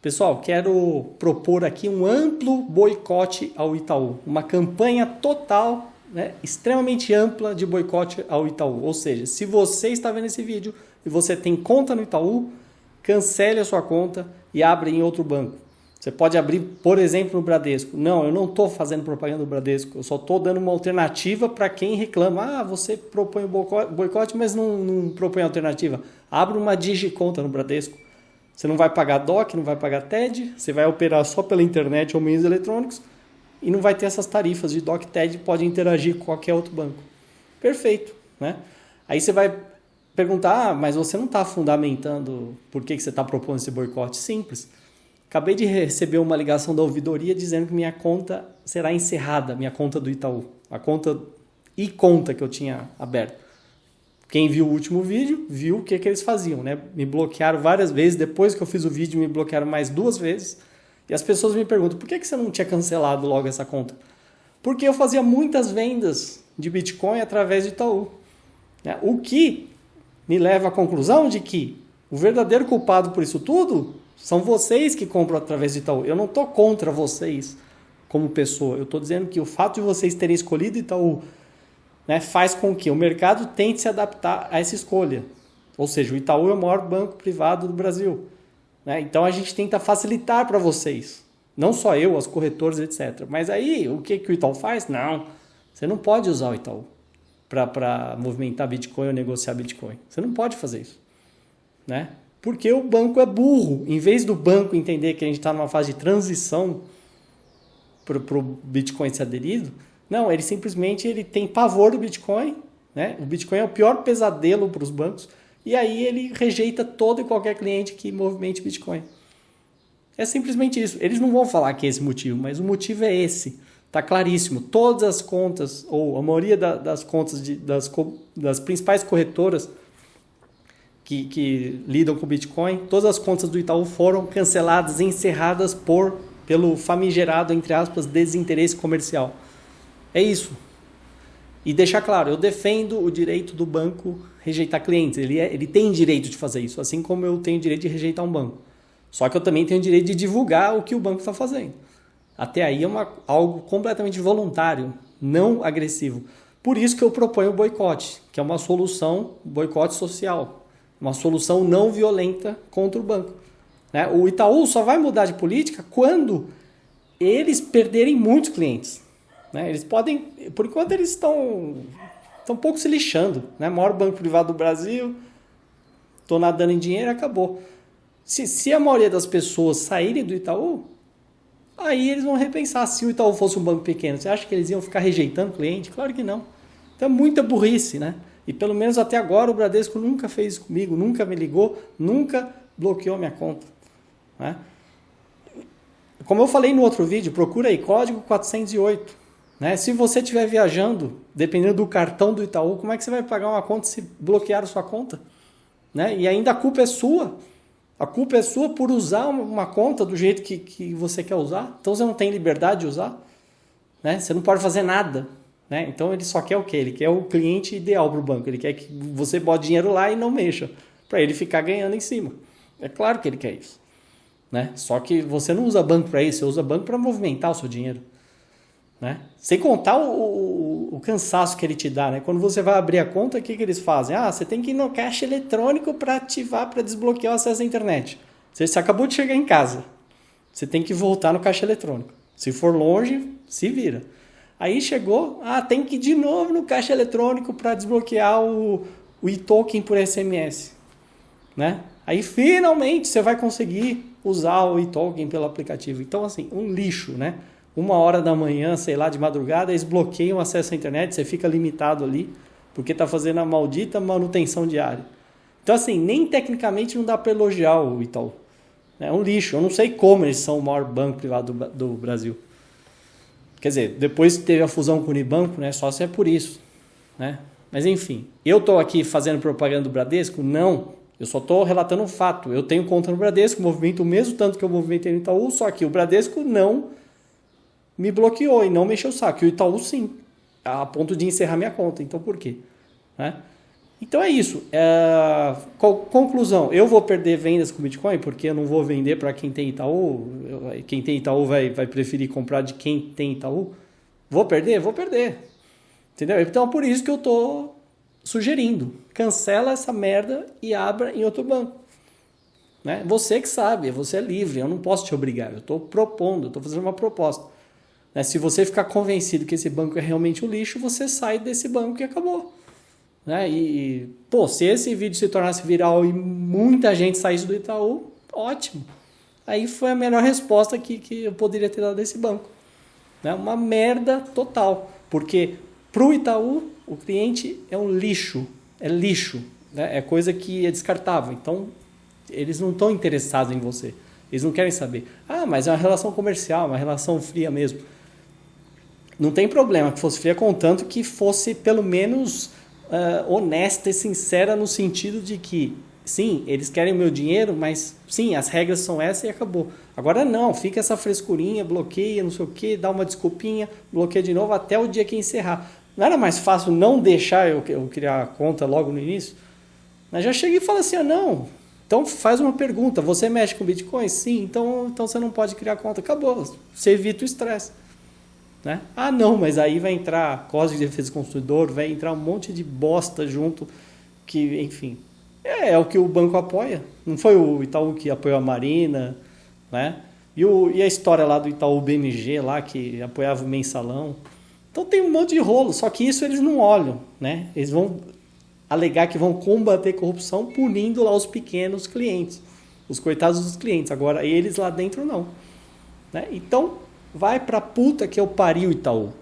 Pessoal, quero propor aqui um amplo boicote ao Itaú, uma campanha total, né, extremamente ampla de boicote ao Itaú. Ou seja, se você está vendo esse vídeo e você tem conta no Itaú, cancele a sua conta e abra em outro banco. Você pode abrir, por exemplo, no Bradesco. Não, eu não estou fazendo propaganda do Bradesco, eu só estou dando uma alternativa para quem reclama. Ah, você propõe boicote, mas não, não propõe alternativa. Abra uma digiconta no Bradesco. Você não vai pagar DOC, não vai pagar TED, você vai operar só pela internet ou meios eletrônicos e não vai ter essas tarifas de DOC TED, pode interagir com qualquer outro banco. Perfeito, né? Aí você vai perguntar, ah, mas você não está fundamentando por que, que você está propondo esse boicote? Simples. Acabei de receber uma ligação da ouvidoria dizendo que minha conta será encerrada, minha conta do Itaú, a conta e conta que eu tinha aberto. Quem viu o último vídeo viu o que, que eles faziam, né? Me bloquearam várias vezes. Depois que eu fiz o vídeo, me bloquearam mais duas vezes. E as pessoas me perguntam: por que, que você não tinha cancelado logo essa conta? Porque eu fazia muitas vendas de Bitcoin através de Itaú. Né? O que me leva à conclusão de que o verdadeiro culpado por isso tudo são vocês que compram através de Itaú. Eu não estou contra vocês como pessoa. Eu estou dizendo que o fato de vocês terem escolhido Itaú né, faz com que o mercado tente se adaptar a essa escolha. Ou seja, o Itaú é o maior banco privado do Brasil. Né? Então a gente tenta facilitar para vocês. Não só eu, as corretoras, etc. Mas aí, o que, que o Itaú faz? Não, você não pode usar o Itaú para movimentar Bitcoin ou negociar Bitcoin. Você não pode fazer isso. Né? Porque o banco é burro. Em vez do banco entender que a gente está numa fase de transição para o Bitcoin ser aderido, não, ele simplesmente ele tem pavor do Bitcoin, né? O Bitcoin é o pior pesadelo para os bancos e aí ele rejeita todo e qualquer cliente que movimente Bitcoin. É simplesmente isso. Eles não vão falar que é esse motivo, mas o motivo é esse. Tá claríssimo. Todas as contas, ou a maioria da, das contas de, das, das principais corretoras que, que lidam com Bitcoin, todas as contas do Itaú foram canceladas, encerradas por pelo famigerado, entre aspas, desinteresse comercial. É isso. E deixar claro, eu defendo o direito do banco rejeitar clientes. Ele, é, ele tem direito de fazer isso, assim como eu tenho direito de rejeitar um banco. Só que eu também tenho direito de divulgar o que o banco está fazendo. Até aí é uma, algo completamente voluntário, não agressivo. Por isso que eu proponho o boicote, que é uma solução, boicote social, uma solução não violenta contra o banco. Né? O Itaú só vai mudar de política quando eles perderem muitos clientes. Né? Eles podem, por enquanto eles estão estão um pouco se lixando, né? Maior banco privado do Brasil, estou nadando em dinheiro, acabou. Se, se a maioria das pessoas saírem do Itaú, aí eles vão repensar. Se o Itaú fosse um banco pequeno, você acha que eles iam ficar rejeitando cliente? Claro que não. Então é muita burrice, né? E pelo menos até agora o Bradesco nunca fez comigo, nunca me ligou, nunca bloqueou minha conta. Né? Como eu falei no outro vídeo, procura aí código 408. Né? Se você estiver viajando, dependendo do cartão do Itaú, como é que você vai pagar uma conta se bloquear a sua conta? Né? E ainda a culpa é sua. A culpa é sua por usar uma conta do jeito que, que você quer usar. Então você não tem liberdade de usar. Né? Você não pode fazer nada. Né? Então ele só quer o quê? Ele quer o cliente ideal para o banco. Ele quer que você bote dinheiro lá e não mexa. Para ele ficar ganhando em cima. É claro que ele quer isso. Né? Só que você não usa banco para isso, você usa banco para movimentar o seu dinheiro. Né? Sem contar o, o, o, cansaço que ele te dá. Né? Quando você vai abrir a conta, o que, que eles fazem? Ah, você tem que ir no caixa eletrônico para ativar, para desbloquear o acesso à internet. Você, você acabou de chegar em casa. Você tem que voltar no caixa eletrônico. Se for longe, se vira. Aí chegou, ah, tem que ir de novo no caixa eletrônico para desbloquear o, o e-token por SMS. Né? Aí finalmente você vai conseguir usar o e-token pelo aplicativo. Então, assim, um lixo, né? Uma hora da manhã, sei lá, de madrugada, eles bloqueiam o acesso à internet, você fica limitado ali, porque está fazendo a maldita manutenção diária. Então, assim, nem tecnicamente não dá para elogiar o Itaú. É um lixo. Eu não sei como eles são o maior banco privado do, Brasil. Quer dizer, depois teve a fusão com o Unibanco, né, só se é por isso. Né? Mas enfim, eu estou aqui fazendo propaganda do Bradesco? Não. Eu só estou relatando um fato. Eu tenho conta no Bradesco, movimento o mesmo tanto que eu movimentei no Itaú, só que o Bradesco não me bloqueou e não mexeu o saco. E o Itaú sim, a ponto de encerrar minha conta. Então por quê? Né? Então é isso. É... Conclusão: eu vou perder vendas com Bitcoin porque eu não vou vender para quem tem Itaú. Quem tem Itaú vai, vai preferir comprar de quem tem Itaú. Vou perder? Vou perder. Entendeu? Então por isso que eu estou sugerindo: cancela essa merda e abra em outro banco. Né? Você que sabe, você é livre, eu não posso te obrigar. Eu estou propondo, estou fazendo uma proposta. Né? Se você ficar convencido que esse banco é realmente um lixo, você sai desse banco e acabou. Né? E, pô, se esse vídeo se tornasse viral e muita gente saísse do Itaú, ótimo. Aí foi a melhor resposta que, que eu poderia ter dado desse banco. Né? Uma merda total. Porque para o Itaú, o cliente é um lixo. É lixo. Né? É coisa que é descartável. Então, eles não estão interessados em você. Eles não querem saber. Ah, mas é uma relação comercial, uma relação fria mesmo. Não tem problema que fosse fria, contanto que fosse pelo menos uh, honesta e sincera no sentido de que, sim, eles querem o meu dinheiro, mas sim, as regras são essas e acabou. Agora não, fica essa frescurinha, bloqueia, não sei o que, dá uma desculpinha, bloqueia de novo até o dia que encerrar. Não era mais fácil não deixar eu, eu criar a conta logo no início? Mas já cheguei e falei assim, ah, não, então faz uma pergunta, você mexe com Bitcoin? Sim, então, então você não pode criar conta. Acabou, você evita o estresse. Né? Ah, não, mas aí vai entrar Código de Defesa do Consumidor, vai entrar um monte de bosta junto, que, enfim, é, é, o que o banco apoia. Não foi o Itaú que apoiou a Marina, né? E, o, e a história lá do Itaú BMG, lá, que apoiava o mensalão. Então tem um monte de rolo, só que isso eles não olham, né? Eles vão alegar que vão combater corrupção punindo lá os pequenos clientes, os coitados dos clientes. Agora, eles lá dentro não. Né? Então, vai pra puta que eu pariu, Itaú.